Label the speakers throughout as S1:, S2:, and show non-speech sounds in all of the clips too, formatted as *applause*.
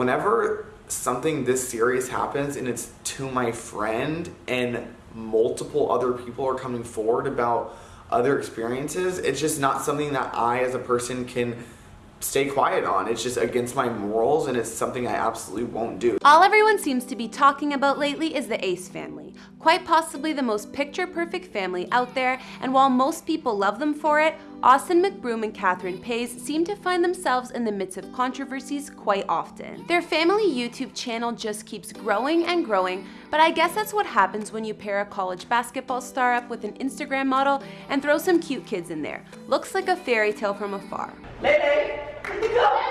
S1: whenever something this serious happens and it's to my friend and multiple other people are coming forward about other experiences, it's just not something that I as a person can stay quiet on. It's just against my morals and it's something I absolutely won't do.
S2: All everyone seems to be talking about lately is the Ace family. Quite possibly the most picture-perfect family out there, and while most people love them for it, Austin McBroom and Catherine Paiz seem to find themselves in the midst of controversies quite often. Their family YouTube channel just keeps growing and growing, but I guess that's what happens when you pair a college basketball star up with an Instagram model and throw some cute kids in there. Looks like a fairy tale from afar.
S3: Lele! Lele!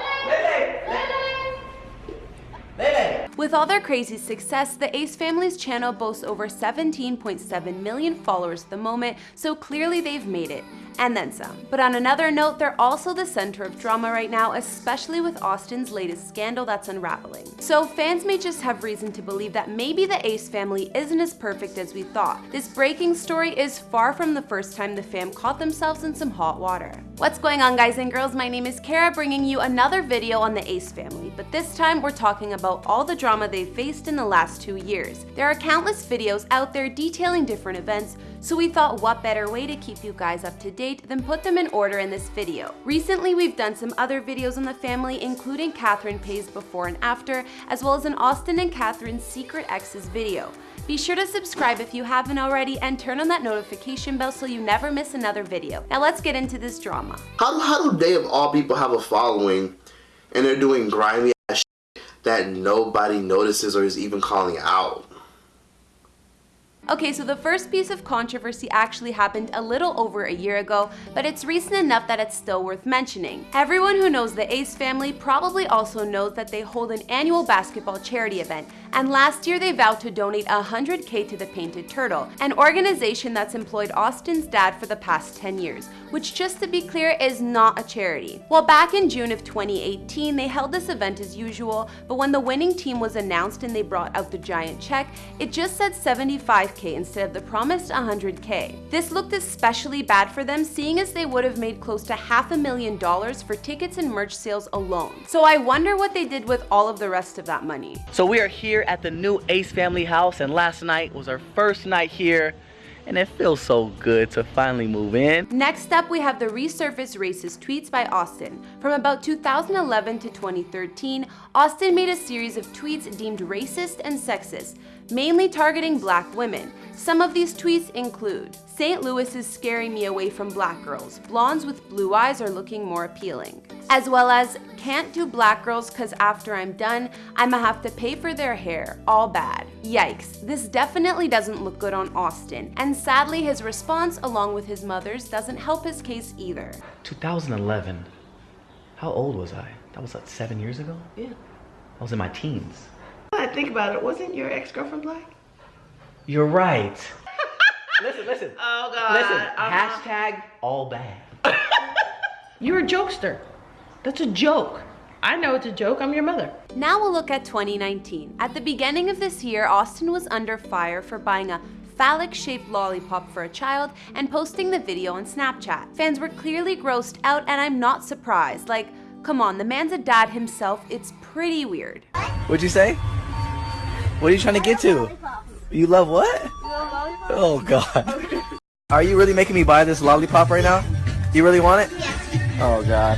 S3: Lele!
S2: With all their crazy success, the Ace family's channel boasts over 17.7 million followers at the moment, so clearly they've made it and then some. But on another note, they're also the center of drama right now, especially with Austin's latest scandal that's unraveling. So fans may just have reason to believe that maybe the Ace family isn't as perfect as we thought. This breaking story is far from the first time the fam caught themselves in some hot water. What's going on guys and girls, my name is Kara bringing you another video on the Ace family, but this time we're talking about all the drama they've faced in the last two years. There are countless videos out there detailing different events, so we thought what better way to keep you guys up to date than put them in order in this video. Recently, we've done some other videos on the family, including Catherine Paiz before and after, as well as an Austin and Catherine's secret exes video. Be sure to subscribe if you haven't already and turn on that notification bell so you never miss another video. Now let's get into this drama.
S4: How, how do they of all people have a following and they're doing grimy ass that nobody notices or is even calling out?
S2: Okay, so the first piece of controversy actually happened a little over a year ago, but it's recent enough that it's still worth mentioning. Everyone who knows the Ace family probably also knows that they hold an annual basketball charity event, and last year they vowed to donate 100k to the Painted Turtle, an organization that's employed Austin's dad for the past 10 years, which just to be clear is not a charity. Well, back in June of 2018, they held this event as usual, but when the winning team was announced and they brought out the giant check, it just said 75k instead of the promised 100k. This looked especially bad for them seeing as they would have made close to half a million dollars for tickets and merch sales alone. So I wonder what they did with all of the rest of that money.
S3: So we are here at the new Ace family house and last night was our first night here and it feels so good to finally move in.
S2: Next up, we have the resurfaced racist tweets by Austin. From about 2011 to 2013, Austin made a series of tweets deemed racist and sexist, mainly targeting black women. Some of these tweets include, St. Louis is scaring me away from black girls. Blondes with blue eyes are looking more appealing. As well as, can't do black girls cause after I'm done, I'ma have to pay for their hair. All bad. Yikes, this definitely doesn't look good on Austin. And sadly, his response, along with his mother's, doesn't help his case either.
S3: 2011. How old was I? That was like seven years ago?
S5: Yeah.
S3: I was in my teens.
S5: I think about it. Wasn't your ex-girlfriend black?
S3: You're right. *laughs* listen, listen.
S5: Oh God.
S3: Listen,
S5: Uh-huh.
S3: hashtag all bad. *laughs*
S5: You're a jokester. That's a joke. I know it's a joke. I'm your mother.
S2: Now we'll look at 2019. At the beginning of this year, Austin was under fire for buying a phallic-shaped lollipop for a child and posting the video on Snapchat. Fans were clearly grossed out and I'm not surprised. Like, come on, the man's a dad himself, it's pretty weird.
S3: What'd you say? What are you trying to get to? You love what? Oh god. Are you really making me buy this lollipop right now? You really want it? Oh god.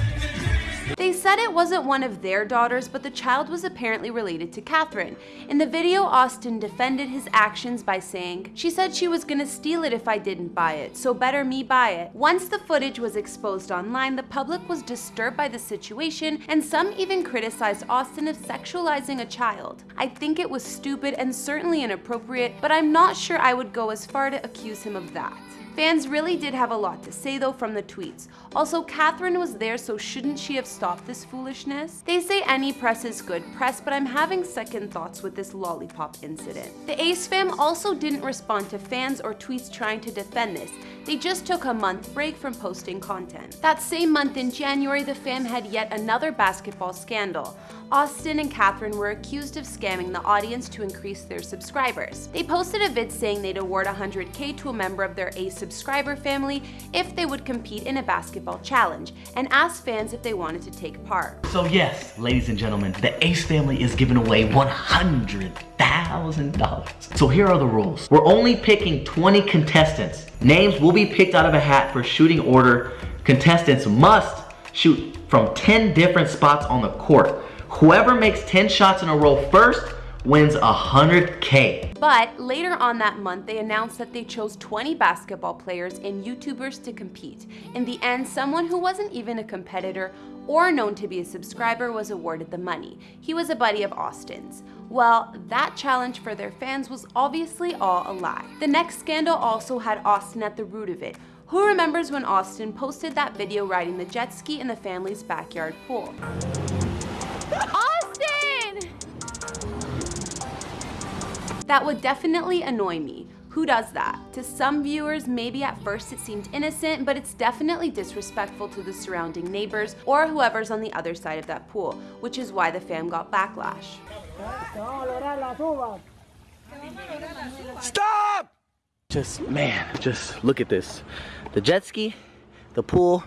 S2: Said it wasn't one of their daughters, but the child was apparently related to Catherine. In the video, Austin defended his actions by saying, She said she was gonna steal it if I didn't buy it, so better me buy it. Once the footage was exposed online, the public was disturbed by the situation, and some even criticized Austin of sexualizing a child. I think it was stupid and certainly inappropriate, but I'm not sure I would go as far to accuse him of that. Fans really did have a lot to say though from the tweets. Also, Catherine was there so shouldn't she have stopped this foolishness? They say any press is good press, but I'm having second thoughts with this lollipop incident. The Ace fam also didn't respond to fans or tweets trying to defend this. They just took a month break from posting content. That same month in January, the fam had yet another basketball scandal. Austin and Catherine were accused of scamming the audience to increase their subscribers. They posted a vid saying they'd award 100k to a member of their Ace subscriber family if they would compete in a basketball challenge, and asked fans if they wanted to take part.
S6: So yes, ladies and gentlemen, the Ace family is giving away $100,000. So here are the rules. We're only picking 20 contestants. Names will be picked out of a hat for shooting order. Contestants must shoot from 10 different spots on the court. Whoever makes 10 shots in a row first wins 100K.
S2: But later on that month, they announced that they chose 20 basketball players and YouTubers to compete. In the end, someone who wasn't even a competitor or known to be a subscriber was awarded the money. He was a buddy of Austin's. Well, that challenge for their fans was obviously all a lie. The next scandal also had Austin at the root of it. Who remembers when Austin posted that video riding the jet ski in the family's backyard pool? Austin! That would definitely annoy me. Who does that? To some viewers, maybe at first it seemed innocent, but it's definitely disrespectful to the surrounding neighbors or whoever's on the other side of that pool, which is why the fam got backlash.
S3: Stop! Just, man, just look at this. The jet ski, the pool,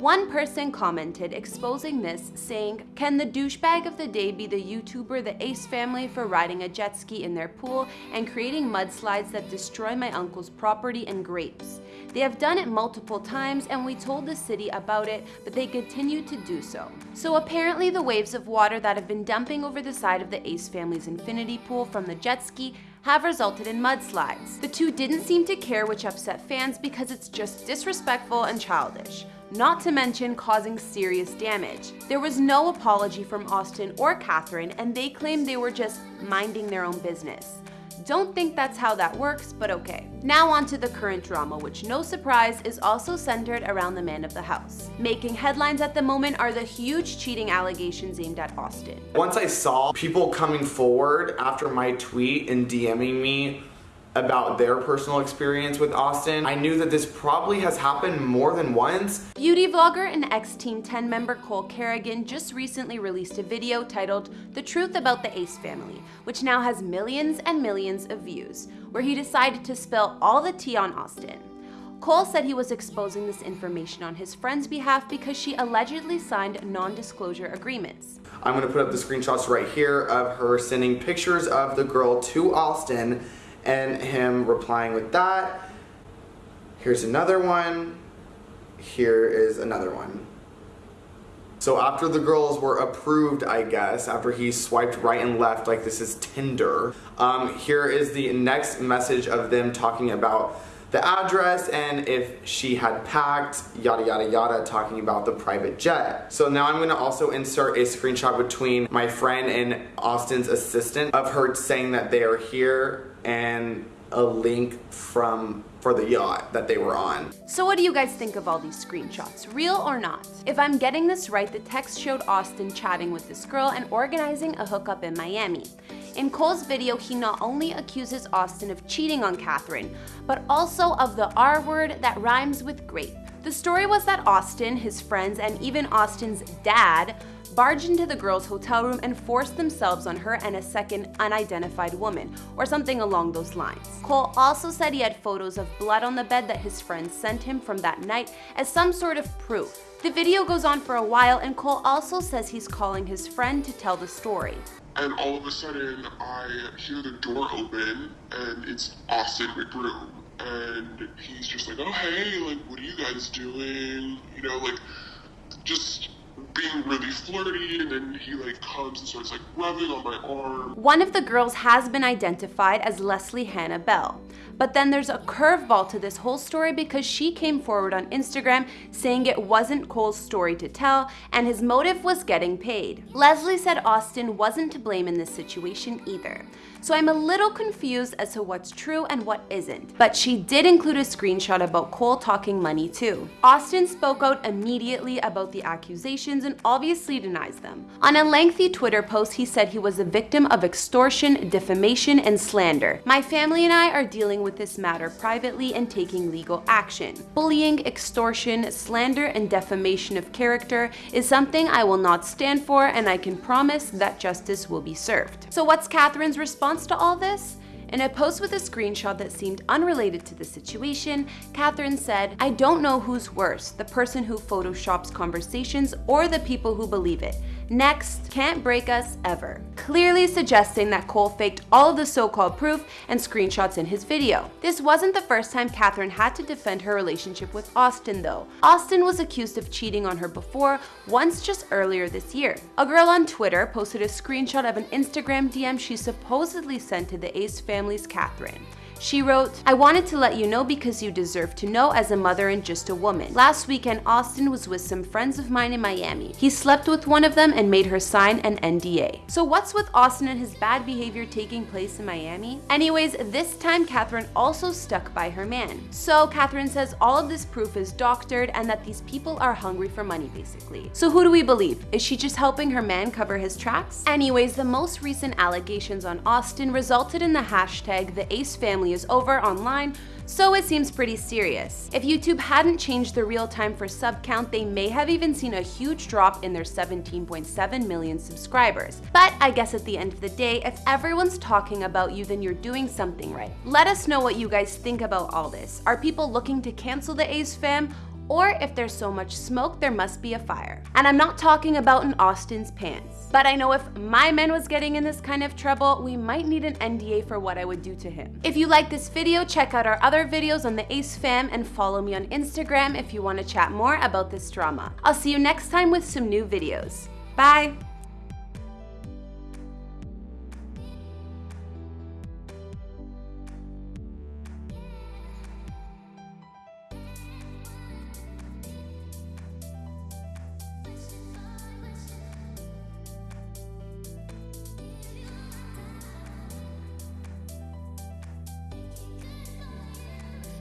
S2: One person commented exposing this, saying, Can the douchebag of the day be the YouTuber the Ace family for riding a jet ski in their pool and creating mudslides that destroy my uncle's property and grapes? They have done it multiple times and we told the city about it, but they continue to do so. So apparently the waves of water that have been dumping over the side of the Ace family's infinity pool from the jet ski have resulted in mudslides. The two didn't seem to care which upset fans because it's just disrespectful and childish not to mention causing serious damage. There was no apology from Austin or Catherine, and they claimed they were just minding their own business. Don't think that's how that works, but okay. Now on to the current drama, which no surprise is also centered around the man of the house. Making headlines at the moment are the huge cheating allegations aimed at Austin.
S1: Once I saw people coming forward after my tweet and DMing me about their personal experience with Austin, I knew that this probably has happened more than once.
S2: Beauty vlogger and ex-Team 10 member Cole Carrigan just recently released a video titled The Truth About the Ace Family, which now has millions and millions of views, where he decided to spill all the tea on Austin. Cole said he was exposing this information on his friend's behalf because she allegedly signed non-disclosure agreements.
S1: I'm gonna put up the screenshots right here of her sending pictures of the girl to Austin and him replying with that. Here's another one. Here is another one. So after the girls were approved, I guess, after he swiped right and left like this is Tinder, um, here is the next message of them talking about the address and if she had packed, yada yada yada, talking about the private jet. So now I'm gonna also insert a screenshot between my friend and Austin's assistant of her saying that they are here and a link from for the yacht that they were on.
S2: So what do you guys think of all these screenshots? Real or not? If I'm getting this right, the text showed Austin chatting with this girl and organizing a hookup in Miami. In Cole's video, he not only accuses Austin of cheating on Catherine, but also of the R word that rhymes with grape. The story was that Austin, his friends, and even Austin's dad barged into the girl's hotel room and forced themselves on her and a second unidentified woman, or something along those lines. Cole also said he had photos of blood on the bed that his friends sent him from that night as some sort of proof. The video goes on for a while and Cole also says he's calling his friend to tell the story.
S7: And all of a sudden, I hear the door open, and it's Austin McBroom. And he's just like, oh, hey, like, what are you guys doing? You know, like, just being really flirty, and then he, like, comes and starts, like, rubbing on my arm.
S2: One of the girls has been identified as Leslie Hannah Bell. But then there's a curveball to this whole story because she came forward on Instagram saying it wasn't Cole's story to tell and his motive was getting paid. Leslie said Austin wasn't to blame in this situation either. So I'm a little confused as to what's true and what isn't. But she did include a screenshot about Cole talking money too. Austin spoke out immediately about the accusations and obviously denies them. On a lengthy Twitter post, he said he was a victim of extortion, defamation, and slander. My family and I are dealing with with this matter privately and taking legal action. Bullying, extortion, slander, and defamation of character is something I will not stand for and I can promise that justice will be served. So what's Catherine's response to all this? In a post with a screenshot that seemed unrelated to the situation, Catherine said, I don't know who's worse, the person who photoshops conversations or the people who believe it. Next, can't break us ever. Clearly suggesting that Cole faked all of the so-called proof and screenshots in his video. This wasn't the first time Catherine had to defend her relationship with Austin though. Austin was accused of cheating on her before, once just earlier this year. A girl on Twitter posted a screenshot of an Instagram DM she supposedly sent to the Ace family's Catherine. She wrote, I wanted to let you know because you deserve to know as a mother and just a woman. Last weekend, Austin was with some friends of mine in Miami. He slept with one of them and made her sign an NDA. So what's with Austin and his bad behavior taking place in Miami? Anyways, this time Catherine also stuck by her man. So Catherine says all of this proof is doctored and that these people are hungry for money basically. So who do we believe? Is she just helping her man cover his tracks? Anyways, the most recent allegations on Austin resulted in the hashtag the Ace family is over online, so it seems pretty serious. If YouTube hadn't changed the real time for sub count, they may have even seen a huge drop in their 17.7 million subscribers. But I guess at the end of the day, if everyone's talking about you, then you're doing something right. Let us know what you guys think about all this. Are people looking to cancel the Ace fam? Or if there's so much smoke, there must be a fire. And I'm not talking about in Austin's pants. But I know if my man was getting in this kind of trouble, we might need an NDA for what I would do to him. If you like this video, check out our other videos on the Ace fam and follow me on Instagram if you want to chat more about this drama. I'll see you next time with some new videos. Bye!